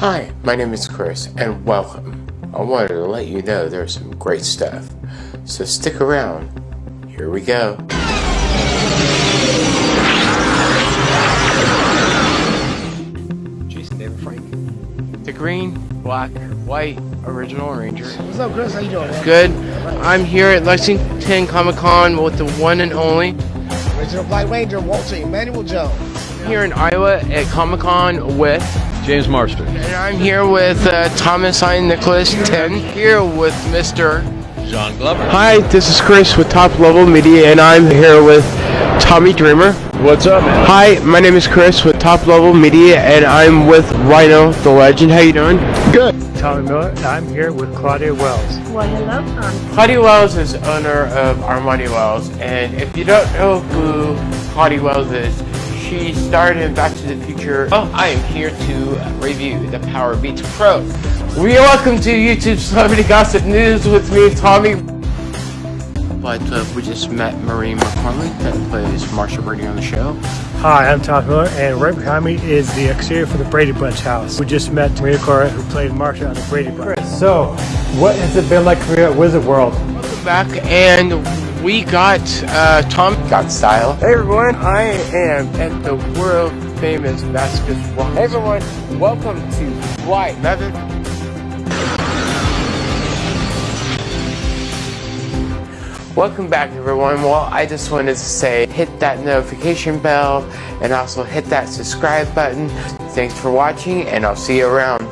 Hi, my name is Chris, and welcome. I wanted to let you know there's some great stuff, so stick around. Here we go. Jason David Frank. The green, black, white, original Ranger. What's up, Chris? How you doing? Man? Good. I'm here at Lexington Comic Con with the one and only. Original Black Ranger, Walter Emmanuel Jones. Here in Iowa at Comic Con with James Marsters. And I'm here with uh, Thomas I. Nicholas 10. Here with Mr. John Glover. Hi, this is Chris with Top Level Media, and I'm here with Tommy Dreamer. What's up, man? Hi, my name is Chris with Top Level Media, and I'm with Rhino the Legend. How you doing? Good. Tommy Miller, I'm here with Claudia Wells. Well, hello, Tom. Claudia Wells is owner of Armani Wells, and if you don't know who Claudia Wells is, she starred in Back to the Future. Oh, I am here to review the Powerbeats Pro. We welcome to YouTube Celebrity Gossip News with me, Tommy. But uh, we just met Maureen McCormick that plays Marcia Brady on the show. Hi, I'm Tommy Miller, and right behind me is the exterior for the Brady Bunch house. We just met Maria Cora, who played Marcia on the Brady Bunch. So, what has it been like for you at Wizard World? Welcome back, and we got uh, Tom. Got style. Hey everyone, I am at the world famous basketball. Hey everyone, welcome to White Method. Welcome back everyone. Well, I just wanted to say hit that notification bell and also hit that subscribe button. Thanks for watching and I'll see you around.